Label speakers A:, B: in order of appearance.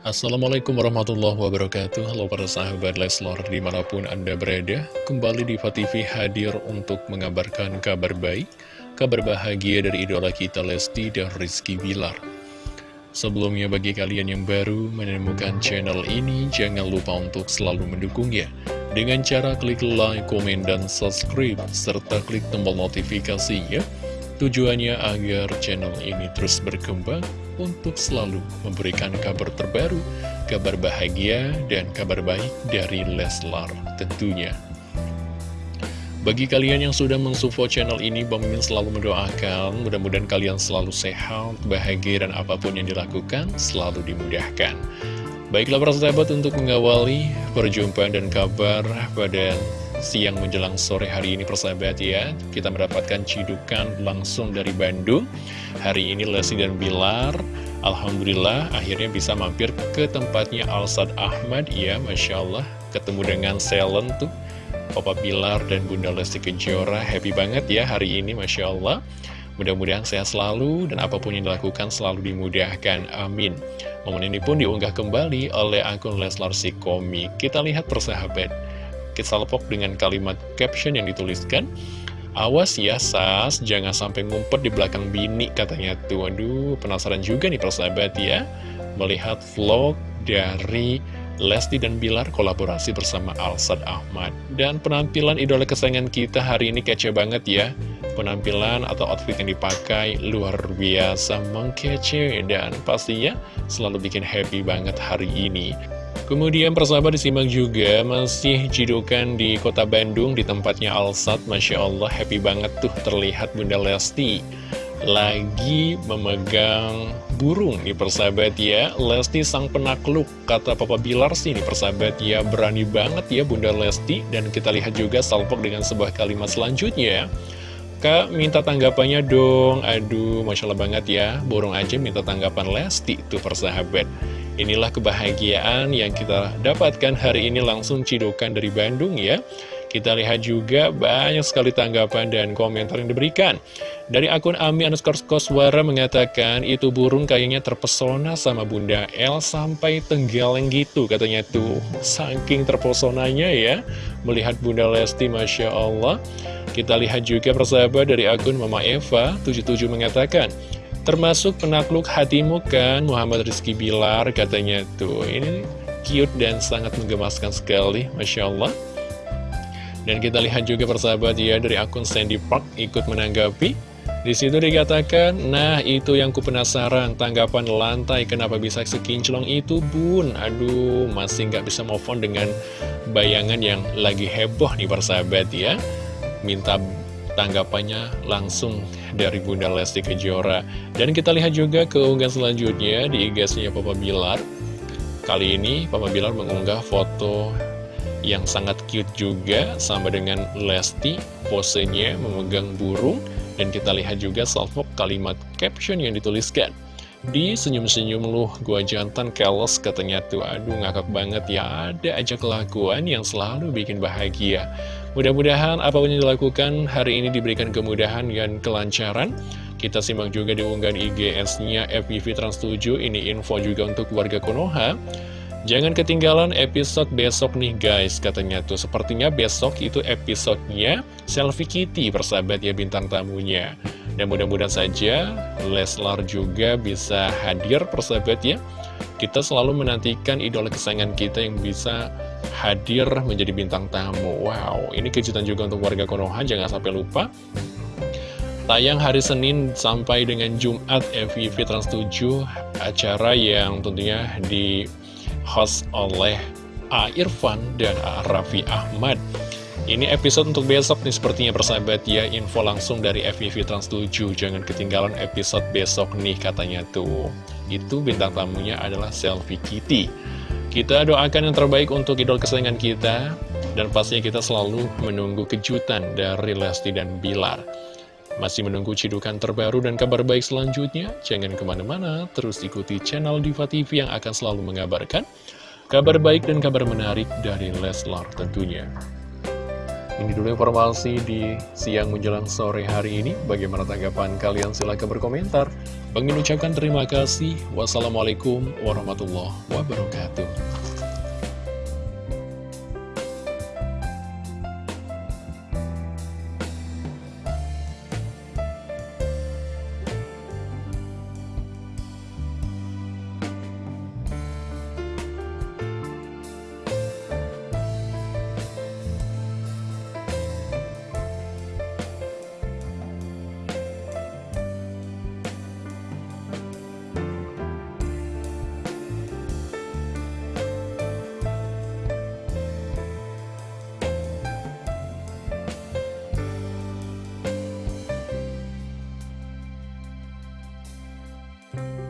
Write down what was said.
A: Assalamualaikum warahmatullahi wabarakatuh. Halo para sahabat Leslor di mana pun anda berada Kembali di TV hadir untuk mengabarkan kabar baik Kabar bahagia dari idola kita Lesti dan Rizky Bilar. Sebelumnya bagi kalian yang baru menemukan channel ini Jangan lupa untuk selalu mendukungnya. Dengan cara klik like, komen, dan subscribe Serta klik tombol notifikasinya Tujuannya agar channel ini terus berkembang untuk selalu memberikan kabar terbaru, kabar bahagia, dan kabar baik dari Leslar tentunya. Bagi kalian yang sudah mensupport channel ini, Bang selalu mendoakan, mudah-mudahan kalian selalu sehat, bahagia, dan apa pun yang dilakukan selalu dimudahkan. Baiklah para sahabat untuk mengawali perjumpaan dan kabar pada siang menjelang sore hari ini persahabat ya Kita mendapatkan cidukan langsung dari Bandung Hari ini Lesti dan Bilar Alhamdulillah akhirnya bisa mampir ke tempatnya Alsad Ahmad Ya Masya Allah ketemu dengan Selen tuh Papa Bilar dan Bunda Lesti Kejora Happy banget ya hari ini Masya Allah Mudah-mudahan sehat selalu dan apa pun yang dilakukan selalu dimudahkan. Amin. Momen ini pun diunggah kembali oleh akun Leslar Sikomi. Kita lihat persahabat salpok dengan kalimat caption yang dituliskan. Awas ya Sas, jangan sampai ngumpet di belakang bini katanya tuh. Aduh, penasaran juga nih persahabat ya. Melihat vlog dari Lesti dan Bilar kolaborasi bersama Alsad Ahmad. Dan penampilan idola kesayangan kita hari ini kece banget ya. Penampilan atau outfit yang dipakai luar biasa mengkece. Dan pastinya selalu bikin happy banget hari ini Kemudian persahabat disimak juga masih jidukan di kota Bandung di tempatnya Alsat. Masya Allah happy banget tuh terlihat Bunda Lesti Lagi memegang burung nih persahabat ya. Lesti sang penakluk kata Papa Bilar sih nih persahabat ya. Berani banget ya Bunda Lesti. Dan kita lihat juga salpok dengan sebuah kalimat selanjutnya. Kak minta tanggapannya dong. Aduh Masya Allah banget ya. Burung aja minta tanggapan Lesti tuh persahabat Inilah kebahagiaan yang kita dapatkan hari ini langsung cidukan dari Bandung ya. Kita lihat juga banyak sekali tanggapan dan komentar yang diberikan. Dari akun Ami underscore Koswara mengatakan, itu burung kayaknya terpesona sama Bunda El sampai tenggeleng gitu katanya tuh. Saking terpesonanya ya, melihat Bunda Lesti Masya Allah. Kita lihat juga persahabat dari akun Mama Eva 77 mengatakan, Termasuk penakluk hatimu kan Muhammad Rizky Bilar katanya tuh Ini cute dan sangat menggemaskan sekali Masya Allah Dan kita lihat juga persahabat ya dari akun Sandy Park ikut menanggapi di situ dikatakan, nah itu yang ku penasaran, tanggapan lantai kenapa bisa sekinclong itu bun? Aduh, masih nggak bisa move on dengan bayangan yang lagi heboh nih persahabat ya. Minta tanggapannya langsung dari Bunda Lesti Kejora. Dan kita lihat juga keunggahan selanjutnya di IG-nya Papa Bilar. Kali ini Papa Bilar mengunggah foto yang sangat cute juga sama dengan Lesti, posenya memegang burung. Dan kita lihat juga salvo kalimat caption yang dituliskan. Di senyum-senyum lu gua jantan keles katanya tuh Aduh ngakak banget ya ada aja kelakuan yang selalu bikin bahagia Mudah-mudahan apa pun yang dilakukan hari ini diberikan kemudahan dan kelancaran. Kita simak juga di unggahan IGS-nya FPV Trans 7. Ini info juga untuk warga Konoha. Jangan ketinggalan episode besok nih guys, katanya tuh. Sepertinya besok itu episodenya Selfie Kitty, persahabat ya bintang tamunya. Dan mudah-mudahan saja Leslar juga bisa hadir, persahabat ya. Kita selalu menantikan idola kesayangan kita yang bisa hadir menjadi bintang tamu. Wow, ini kejutan juga untuk warga Konoha, jangan sampai lupa. Tayang hari Senin sampai dengan Jumat FVV Trans 7, acara yang tentunya di host oleh A. Irfan dan A. Raffi Ahmad. Ini episode untuk besok nih sepertinya persahabat ya Info langsung dari FVV Trans 7 Jangan ketinggalan episode besok nih katanya tuh Itu bintang tamunya adalah Selfie Kitty kita doakan yang terbaik untuk idol kesayangan kita, dan pastinya kita selalu menunggu kejutan dari Lesti dan Bilar. Masih menunggu cidukan terbaru dan kabar baik selanjutnya? Jangan ke mana-mana, terus ikuti channel Diva TV yang akan selalu mengabarkan kabar baik dan kabar menarik dari Leslar tentunya. Ini dulu informasi di siang menjelang sore hari ini. Bagaimana tanggapan kalian? Silahkan berkomentar. Bang ucapkan terima kasih. Wassalamualaikum warahmatullahi wabarakatuh. Bye.